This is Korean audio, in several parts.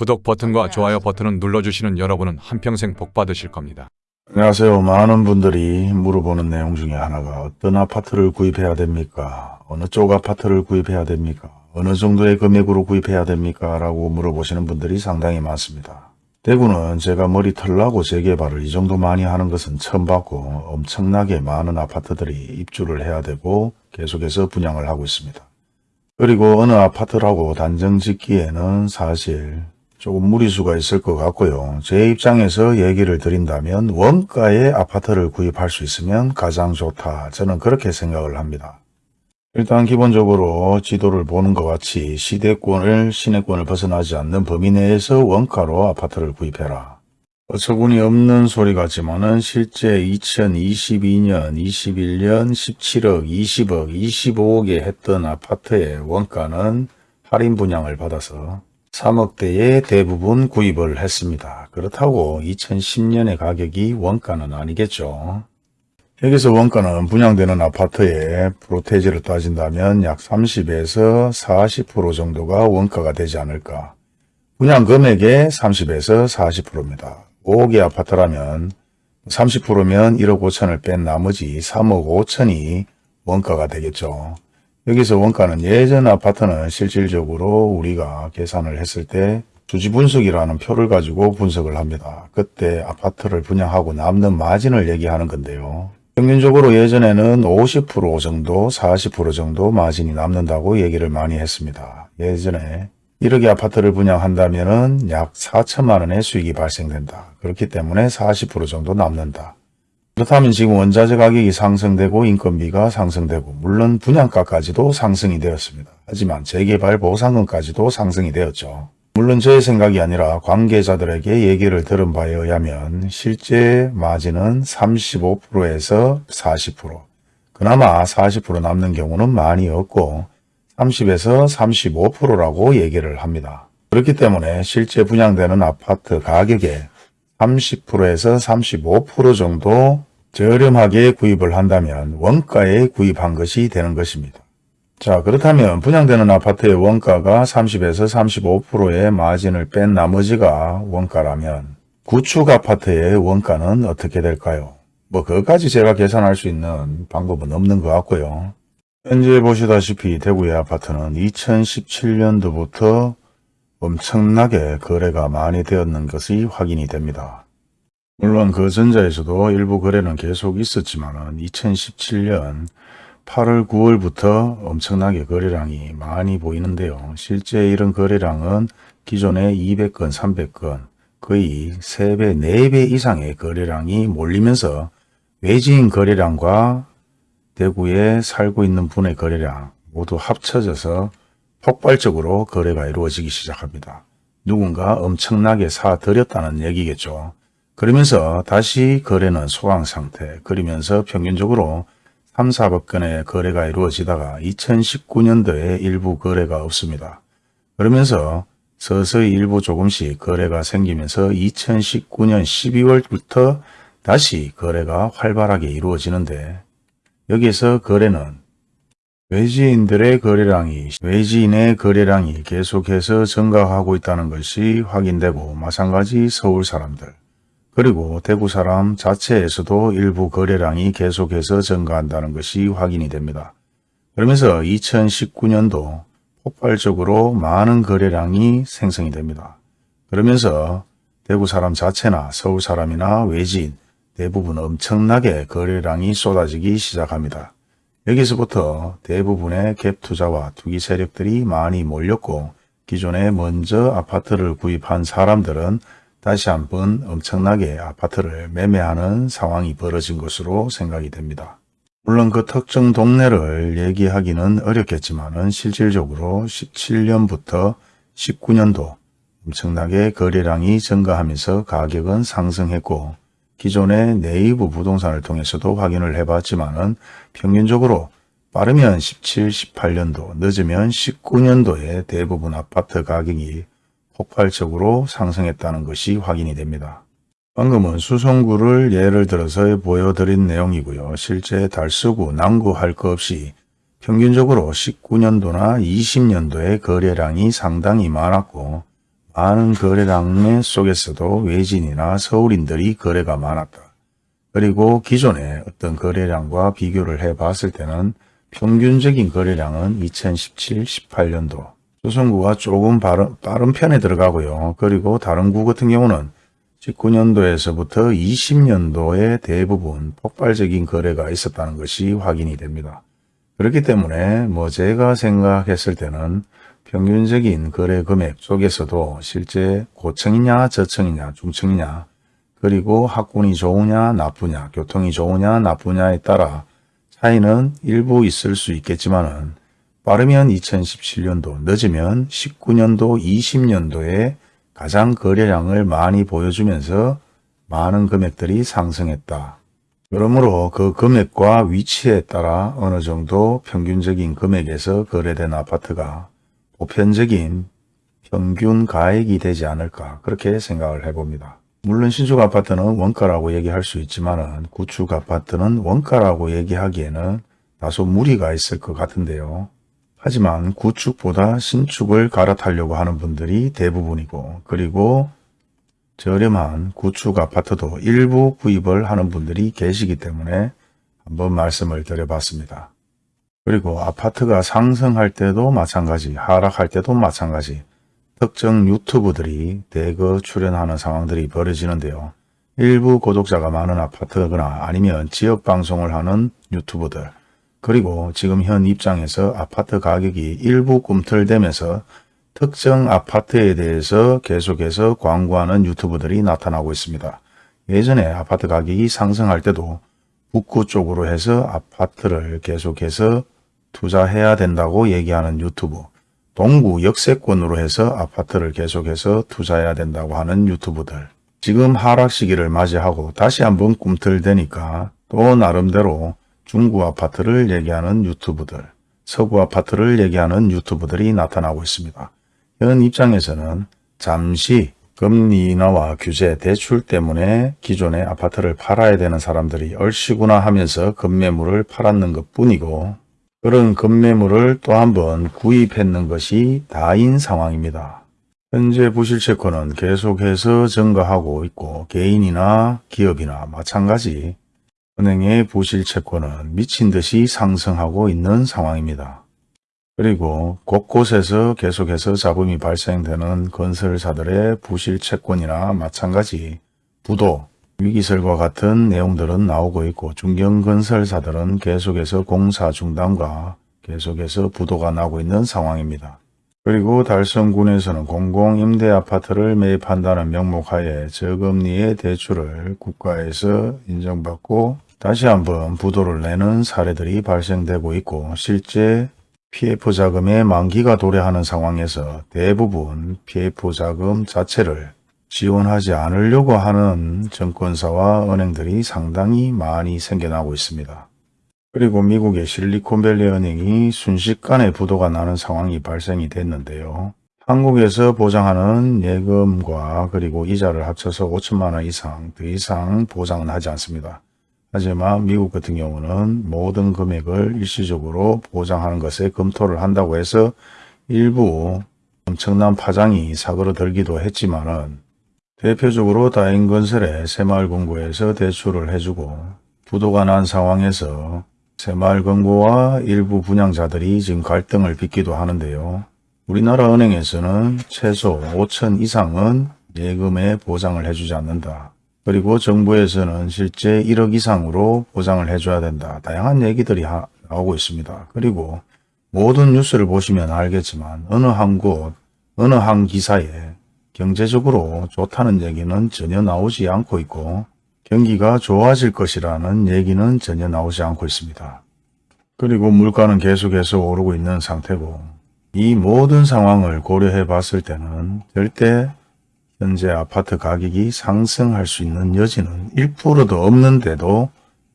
구독 버튼과 좋아요 버튼을 눌러주시는 여러분은 한평생 복 받으실 겁니다. 안녕하세요. 많은 분들이 물어보는 내용 중에 하나가 어떤 아파트를 구입해야 됩니까? 어느 쪽 아파트를 구입해야 됩니까? 어느 정도의 금액으로 구입해야 됩니까? 라고 물어보시는 분들이 상당히 많습니다. 대구는 제가 머리털 나고 재개발을 이 정도 많이 하는 것은 처음 봤고 엄청나게 많은 아파트들이 입주를 해야 되고 계속해서 분양을 하고 있습니다. 그리고 어느 아파트라고 단정 짓기에는 사실 조금 무리수가 있을 것 같고요. 제 입장에서 얘기를 드린다면 원가의 아파트를 구입할 수 있으면 가장 좋다. 저는 그렇게 생각을 합니다. 일단 기본적으로 지도를 보는 것 같이 시대권을 시내권을 벗어나지 않는 범위 내에서 원가로 아파트를 구입해라. 어처구니 없는 소리 같지만 은 실제 2022년, 21년 17억, 20억, 25억에 했던 아파트의 원가는 할인 분양을 받아서 3억대에 대부분 구입을 했습니다. 그렇다고 2010년의 가격이 원가는 아니겠죠. 여기서 원가는 분양되는 아파트의 프로테지를 따진다면 약 30에서 40% 정도가 원가가 되지 않을까. 분양 금액의 30에서 40%입니다. 5억의 아파트라면 30%면 1억 5천을 뺀 나머지 3억 5천이 원가가 되겠죠. 여기서 원가는 예전 아파트는 실질적으로 우리가 계산을 했을 때 주지 분석이라는 표를 가지고 분석을 합니다. 그때 아파트를 분양하고 남는 마진을 얘기하는 건데요. 평균적으로 예전에는 50% 정도, 40% 정도 마진이 남는다고 얘기를 많이 했습니다. 예전에 1억의 아파트를 분양한다면 약 4천만 원의 수익이 발생된다. 그렇기 때문에 40% 정도 남는다. 그렇다면 지금 원자재 가격이 상승되고 인건비가 상승되고 물론 분양가까지도 상승이 되었습니다. 하지만 재개발 보상금까지도 상승이 되었죠. 물론 저의 생각이 아니라 관계자들에게 얘기를 들은 바에 의하면 실제 마진은 35%에서 40% 그나마 40% 남는 경우는 많이 없고 30에서 35%라고 얘기를 합니다. 그렇기 때문에 실제 분양되는 아파트 가격의 30%에서 35% 정도 저렴하게 구입을 한다면 원가에 구입한 것이 되는 것입니다. 자 그렇다면 분양되는 아파트의 원가가 30에서 35%의 마진을 뺀 나머지가 원가라면 구축 아파트의 원가는 어떻게 될까요? 뭐 그것까지 제가 계산할 수 있는 방법은 없는 것 같고요. 현재 보시다시피 대구의 아파트는 2017년도부터 엄청나게 거래가 많이 되었는 것이 확인이 됩니다. 물론 그 전자에서도 일부 거래는 계속 있었지만 2017년 8월 9월부터 엄청나게 거래량이 많이 보이는데요. 실제 이런 거래량은 기존의 200건, 300건 거의 3배, 4배 이상의 거래량이 몰리면서 외지인 거래량과 대구에 살고 있는 분의 거래량 모두 합쳐져서 폭발적으로 거래가 이루어지기 시작합니다. 누군가 엄청나게 사들였다는 얘기겠죠. 그러면서 다시 거래는 소강 상태, 그러면서 평균적으로 3, 4억 건의 거래가 이루어지다가 2019년도에 일부 거래가 없습니다. 그러면서 서서히 일부 조금씩 거래가 생기면서 2019년 12월부터 다시 거래가 활발하게 이루어지는데 여기서 거래는 외지인들의 거래량이 외지인의 거래량이 계속해서 증가하고 있다는 것이 확인되고 마찬가지 서울 사람들 그리고 대구 사람 자체에서도 일부 거래량이 계속해서 증가한다는 것이 확인이 됩니다. 그러면서 2019년도 폭발적으로 많은 거래량이 생성이 됩니다. 그러면서 대구 사람 자체나 서울 사람이나 외지인 대부분 엄청나게 거래량이 쏟아지기 시작합니다. 여기서부터 대부분의 갭 투자와 투기 세력들이 많이 몰렸고 기존에 먼저 아파트를 구입한 사람들은 다시 한번 엄청나게 아파트를 매매하는 상황이 벌어진 것으로 생각이 됩니다. 물론 그 특정 동네를 얘기하기는 어렵겠지만 실질적으로 17년부터 19년도 엄청나게 거래량이 증가하면서 가격은 상승했고 기존의 네이버 부동산을 통해서도 확인을 해봤지만 평균적으로 빠르면 17, 18년도, 늦으면 19년도에 대부분 아파트 가격이 폭발적으로 상승했다는 것이 확인이 됩니다. 방금은 수성구를 예를 들어서 보여드린 내용이고요. 실제 달서구, 남구 할 것 없이 평균적으로 19년도나 20년도의 거래량이 상당히 많았고 많은 거래량 속에서도 외진이나 서울인들이 거래가 많았다. 그리고 기존의 어떤 거래량과 비교를 해 봤을 때는 평균적인 거래량은 2017, 18년도 조선구가 조금 빠른, 빠른 편에 들어가고요. 그리고 다른 구 같은 경우는 19년도에서부터 20년도에 대부분 폭발적인 거래가 있었다는 것이 확인이 됩니다. 그렇기 때문에 뭐 제가 생각했을 때는 평균적인 거래 금액 속에서도 실제 고층이냐 저층이냐 중층이냐 그리고 학군이 좋으냐 나쁘냐 교통이 좋으냐 나쁘냐에 따라 차이는 일부 있을 수 있겠지만 은 빠르면 2017년도 늦으면 19년도 20년도에 가장 거래량을 많이 보여주면서 많은 금액들이 상승했다. 그러므로 그 금액과 위치에 따라 어느 정도 평균적인 금액에서 거래된 아파트가 보편적인 평균 가액이 되지 않을까 그렇게 생각을 해봅니다. 물론 신축 아파트는 원가라고 얘기할 수 있지만 구축 아파트는 원가라고 얘기하기에는 다소 무리가 있을 것 같은데요. 하지만 구축보다 신축을 갈아타려고 하는 분들이 대부분이고 그리고 저렴한 구축 아파트도 일부 구입을 하는 분들이 계시기 때문에 한번 말씀을 드려봤습니다. 그리고 아파트가 상승할 때도 마찬가지, 하락할 때도 마찬가지 특정 유튜브들이 대거 출연하는 상황들이 벌어지는데요. 일부 구독자가 많은 아파트거나 아니면 지역 방송을 하는 유튜브들 그리고 지금 현 입장에서 아파트 가격이 일부 꿈틀대면서 특정 아파트에 대해서 계속해서 광고하는 유튜브들이 나타나고 있습니다. 예전에 아파트 가격이 상승할 때도 북구 쪽으로 해서 아파트를 계속해서 투자해야 된다고 얘기하는 유튜브, 동구 역세권으로 해서 아파트를 계속해서 투자해야 된다고 하는 유튜브들, 지금 하락 시기를 맞이하고 다시 한번 꿈틀대니까 또 나름대로 중구 아파트를 얘기하는 유튜브들, 서구 아파트를 얘기하는 유튜브들이 나타나고 있습니다. 현 입장에서는 잠시 금리 인하와 규제 대출 때문에 기존의 아파트를 팔아야 되는 사람들이 얼씨구나 하면서 급매물을 팔았는 것 뿐이고 그런 급매물을 또 한 번 구입했는 것이 다인 상황입니다. 현재 부실채권은 계속해서 증가하고 있고 개인이나 기업이나 마찬가지 은행의 부실 채권은 미친 듯이 상승하고 있는 상황입니다. 그리고 곳곳에서 계속해서 잡음이 발생되는 건설사들의 부실 채권이나 마찬가지 부도, 위기설과 같은 내용들은 나오고 있고 중견건설사들은 계속해서 공사 중단과 계속해서 부도가 나고 있는 상황입니다. 그리고 달성군에서는 공공임대아파트를 매입한다는 명목하에 저금리의 대출을 국가에서 인정받고 다시 한번 부도를 내는 사례들이 발생되고 있고 실제 PF 자금의 만기가 도래하는 상황에서 대부분 PF 자금 자체를 지원하지 않으려고 하는 정권사와 은행들이 상당히 많이 생겨나고 있습니다. 그리고 미국의 실리콘밸리 은행이 순식간에 부도가 나는 상황이 발생이 됐는데요. 한국에서 보장하는 예금과 그리고 이자를 합쳐서 5천만 원 이상 더 이상 보장은 하지 않습니다. 하지만 미국 같은 경우는 모든 금액을 일시적으로 보장하는 것에 검토를 한다고 해서 일부 엄청난 파장이 사그러들기도 했지만 은 대표적으로 다인건설에 새마을금고에서 대출을 해주고 부도가 난 상황에서 새마을금고와 일부 분양자들이 지금 갈등을 빚기도 하는데요. 우리나라 은행에서는 최소 5천 이상은 예금에 보장을 해주지 않는다. 그리고 정부에서는 실제 1억 이상으로 보장을 해줘야 된다. 다양한 얘기들이 하, 나오고 있습니다. 그리고 모든 뉴스를 보시면 알겠지만 어느 한 곳, 어느 한 기사에 경제적으로 좋다는 얘기는 전혀 나오지 않고 있고 경기가 좋아질 것이라는 얘기는 전혀 나오지 않고 있습니다. 그리고 물가는 계속해서 오르고 있는 상태고 이 모든 상황을 고려해 봤을 때는 절대 현재 아파트 가격이 상승할 수 있는 여지는 1%도 없는데도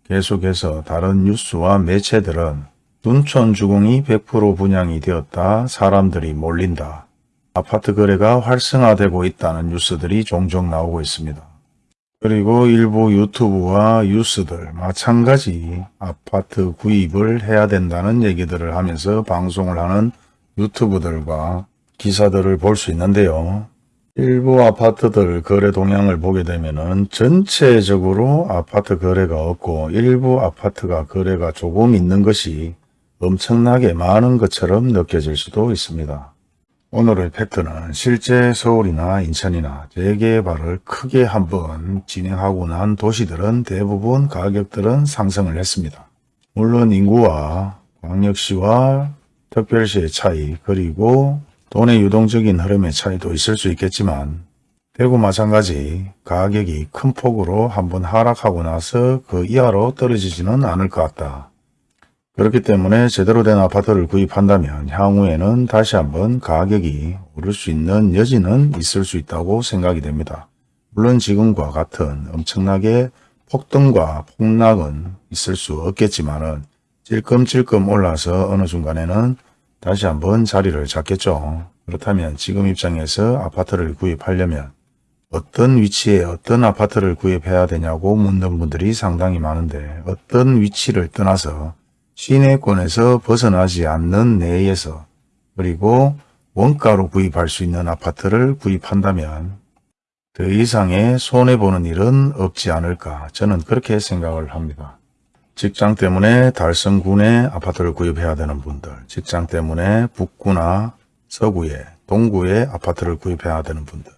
계속해서 다른 뉴스와 매체들은 둔촌 주공이 100% 분양이 되었다. 사람들이 몰린다. 아파트 거래가 활성화되고 있다는 뉴스들이 종종 나오고 있습니다. 그리고 일부 유튜브와 뉴스들 마찬가지 아파트 구입을 해야 된다는 얘기들을 하면서 방송을 하는 유튜브들과 기사들을 볼 수 있는데요. 일부 아파트들 거래 동향을 보게 되면 은 전체적으로 아파트 거래가 없고 일부 아파트가 거래가 조금 있는 것이 엄청나게 많은 것처럼 느껴질 수도 있습니다. 오늘의 팩트는 실제 서울이나 인천이나 재개발을 크게 한번 진행하고 난 도시들은 대부분 가격들은 상승을 했습니다. 물론 인구와 광역시와 특별시의 차이 그리고 돈의 유동적인 흐름의 차이도 있을 수 있겠지만 대구 마찬가지 가격이 큰 폭으로 한번 하락하고 나서 그 이하로 떨어지지는 않을 것 같다. 그렇기 때문에 제대로 된 아파트를 구입한다면 향후에는 다시 한번 가격이 오를 수 있는 여지는 있을 수 있다고 생각이 됩니다. 물론 지금과 같은 엄청나게 폭등과 폭락은 있을 수 없겠지만 은 찔끔찔끔 올라서 어느 순간에는 다시 한번 자리를 잡겠죠. 그렇다면 지금 입장에서 아파트를 구입하려면 어떤 위치에 어떤 아파트를 구입해야 되냐고 묻는 분들이 상당히 많은데 어떤 위치를 떠나서 시내권에서 벗어나지 않는 내에서 그리고 원가로 구입할 수 있는 아파트를 구입한다면 더 이상의 손해보는 일은 없지 않을까 저는 그렇게 생각을 합니다. 직장 때문에 달성군에 아파트를 구입해야 되는 분들, 직장 때문에 북구나 서구에, 동구에 아파트를 구입해야 되는 분들,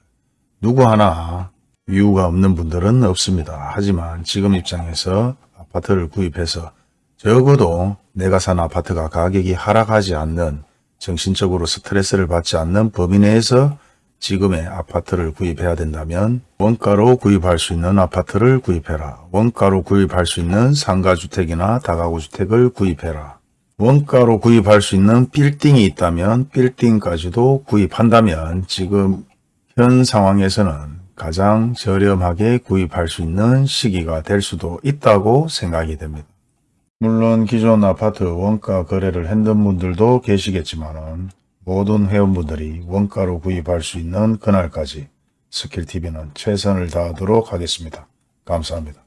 누구 하나 이유가 없는 분들은 없습니다. 하지만 지금 입장에서 아파트를 구입해서 적어도 내가 산 아파트가 가격이 하락하지 않는 정신적으로 스트레스를 받지 않는 범위 내에서 지금의 아파트를 구입해야 된다면 원가로 구입할 수 있는 아파트를 구입해라. 원가로 구입할 수 있는 상가주택이나 다가구주택을 구입해라. 원가로 구입할 수 있는 빌딩이 있다면 빌딩까지도 구입한다면 지금 현 상황에서는 가장 저렴하게 구입할 수 있는 시기가 될 수도 있다고 생각이 됩니다. 물론 기존 아파트 원가 거래를 했던 분들도 계시겠지만 모든 회원분들이 원가로 구입할 수 있는 그날까지 스킬TV는 최선을 다하도록 하겠습니다. 감사합니다.